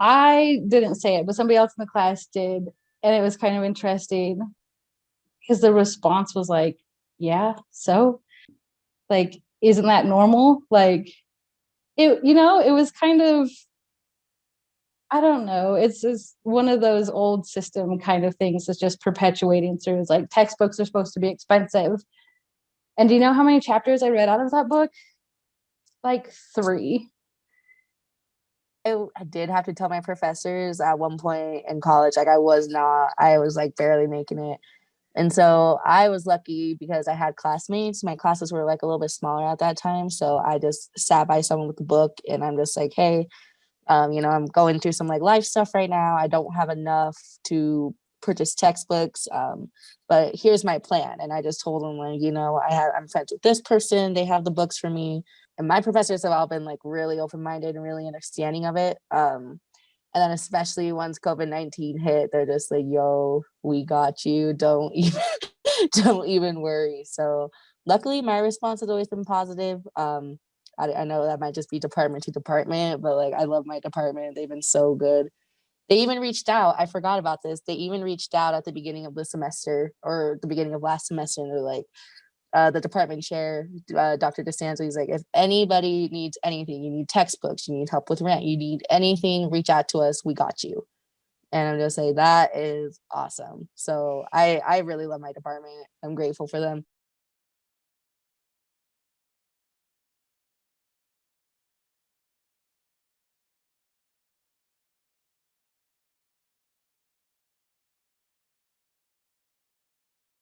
I didn't say it, but somebody else in the class did. And it was kind of interesting because the response was like, yeah, so like, isn't that normal? Like it, you know, it was kind of, I don't know. It's just one of those old system kind of things that's just perpetuating through. It's like textbooks are supposed to be expensive. And do you know how many chapters I read out of that book? Like three. I, I did have to tell my professors at one point in college, like I was not, I was like barely making it. And so I was lucky because I had classmates. My classes were like a little bit smaller at that time. So I just sat by someone with a book and I'm just like, hey, um, you know, I'm going through some like life stuff right now. I don't have enough to purchase textbooks, um, but here's my plan. And I just told them like, you know, I have, I'm friends with this person. They have the books for me. And my professors have all been like really open-minded and really understanding of it. Um, and then especially once COVID-19 hit, they're just like, yo, we got you. Don't even, don't even worry. So luckily my response has always been positive. Um, I, I know that might just be department to department, but like, I love my department. They've been so good. They even reached out. I forgot about this. They even reached out at the beginning of the semester or the beginning of last semester. And they're like, uh, the department chair, uh, Dr. DeSanzo, he's like, if anybody needs anything, you need textbooks, you need help with rent, you need anything, reach out to us. We got you. And I'm just say that is awesome. So I I really love my department. I'm grateful for them.